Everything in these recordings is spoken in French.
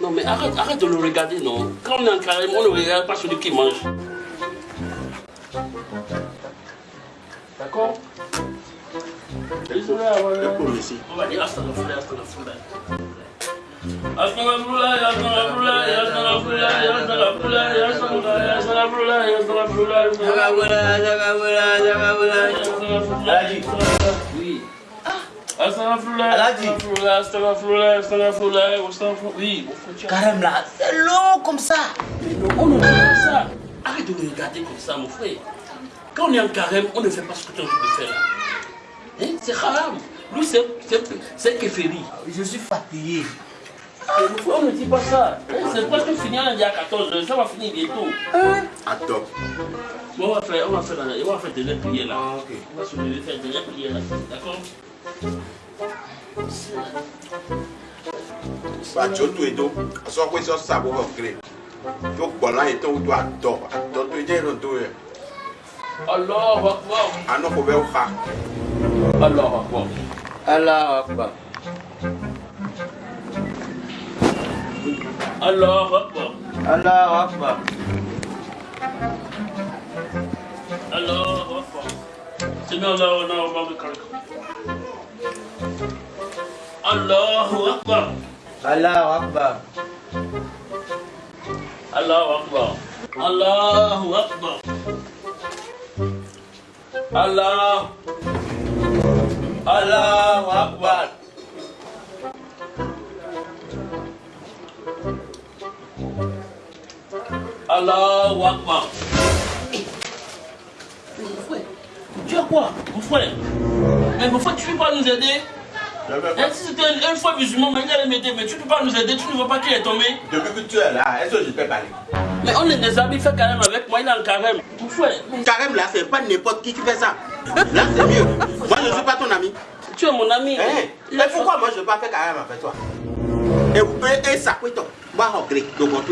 non mais arrête, arrête de le regarder, non. Quand on est en carême, on ne regarde pas celui qui mange. D'accord. On va dire. Oui, Carême là, c'est long comme ça. Mais non, on ne fait pas ça. Arrête de me regarder comme ça, mon frère. Quand on est en carême, on ne fait pas ce que tu as envie de faire là. Hein? C'est haram. Lui, c'est c'est kéféri. Je suis fatigué. Et mon frère, on ne dit pas ça. Hein? C'est presque fini lundi à 14h. Ça va finir bientôt. Attends. Bon, on va faire, on va faire, on va faire des prières là. Ah, ok. On va se lever faire des prières là. D'accord? Bah, tu as tout et tout. Soit quoi, soit ça, vous créer. Tu as quoi là et tout, tu as tort. Attends, tu es dans tout. Allahu Akbar. Ah non, faut faire ça. Allahu سمع الله ولنا وما بكركم الله أكبر الله أكبر الله أكبر الله أكبر الله الله أكبر الله أكبر quoi, mon frère Mais mon frère, tu ne peux pas nous aider Hein, Si c'était un, un frère musulman, il allait m'aider, mais tu ne peux pas nous aider, tu ne vois pas qu'il est tombé Depuis que tu es là, est-ce que je peux parler Mais on est des amis, fais carême avec moi, il est en carême. Mon frère, mais Carême là, c'est pas n'importe qui qui fait ça. Là, c'est mieux. Moi, je ne suis pas ton ami. tu es mon ami. Hein? Il Mais a pourquoi moi je ne veux pas faire carême avec toi? Et vous pouvez et ça, quoi, toi Moi, en grec, donc on.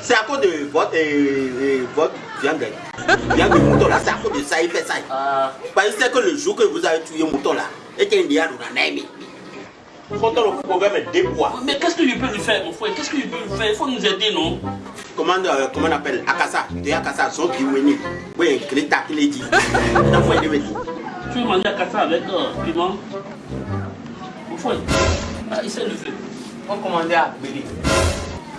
C'est à cause de votre, euh, votre viande. Viande de mouton là, c'est à cause de ça, il fait ça. Parce que c'est que le jour que vous avez tué mouton là, et qu'il y a un ami. Quand on pouvait mettre des poids. mais qu'est-ce que je peux lui faire, mon frère? Qu'est-ce que je peux lui faire? Il faut nous aider, non? Comment, euh, comment on appelle? Akassa. De Akassa, son qui est Oui, Greta qui l'a dit. On a fait des bêtises. Tu veux manger à Kassa avec euh, piment? Mon frère, ah, il sait le faire. On commandait à Béli.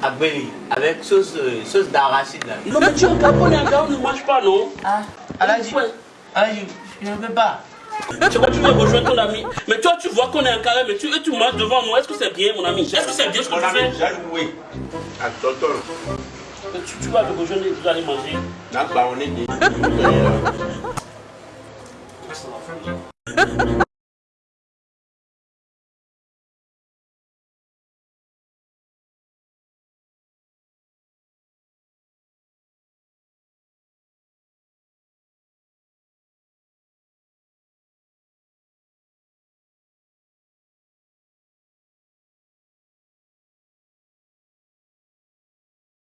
À Béli. Avec sauce, euh, sauce d'arachide là. Non, mais tu es en carême, on est en carême, on ne mange pas, non? Ah. Ouais. Alhaji, je ne veux pas. Tu vois, tu veux rejoindre ton ami? Mais toi, tu vois qu'on est en carême et tu, et tu manges devant nous. Est-ce que c'est bien, mon ami? Est-ce que c'est bien ce que Mon tu ami, fais? j'ai loué. À tonton. Mais tu, tu vas le rejoindre et vous allez manger. Là, bah, on est des.